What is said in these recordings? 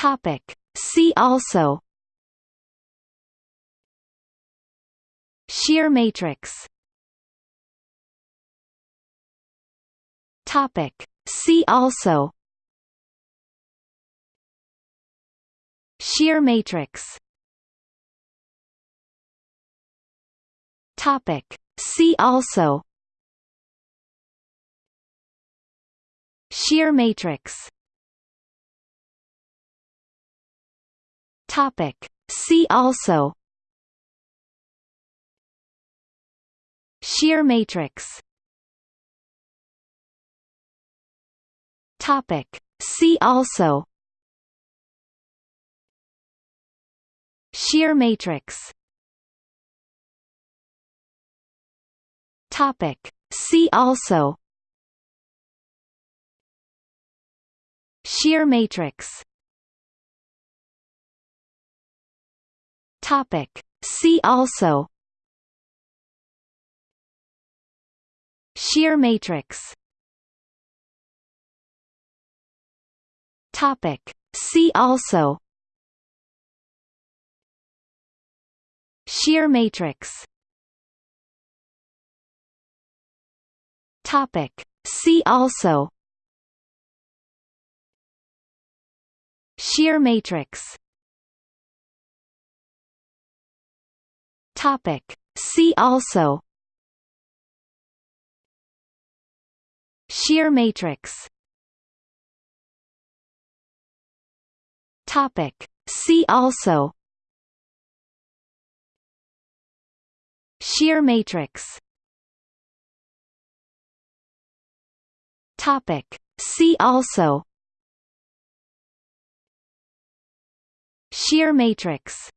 Topic. See also Shear matrix Topic. See also Shear matrix Topic. See also Shear matrix Topic. See also Shear matrix Topic. See also Shear matrix Topic. See also Shear matrix Topic. See also Shear matrix Topic. See also Shear matrix Topic. See also Shear matrix Topic. See also Shear matrix Topic. See also Shear matrix Topic. See also Shear matrix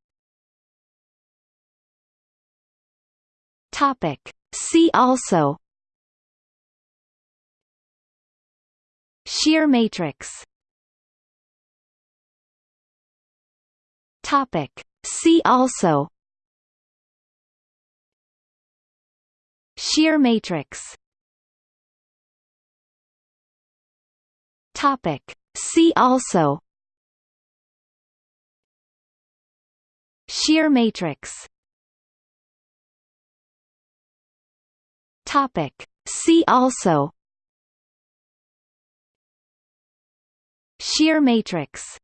Topic. See also Shear matrix Topic. See also Shear matrix Topic. See also Shear matrix Topic. See also Shear matrix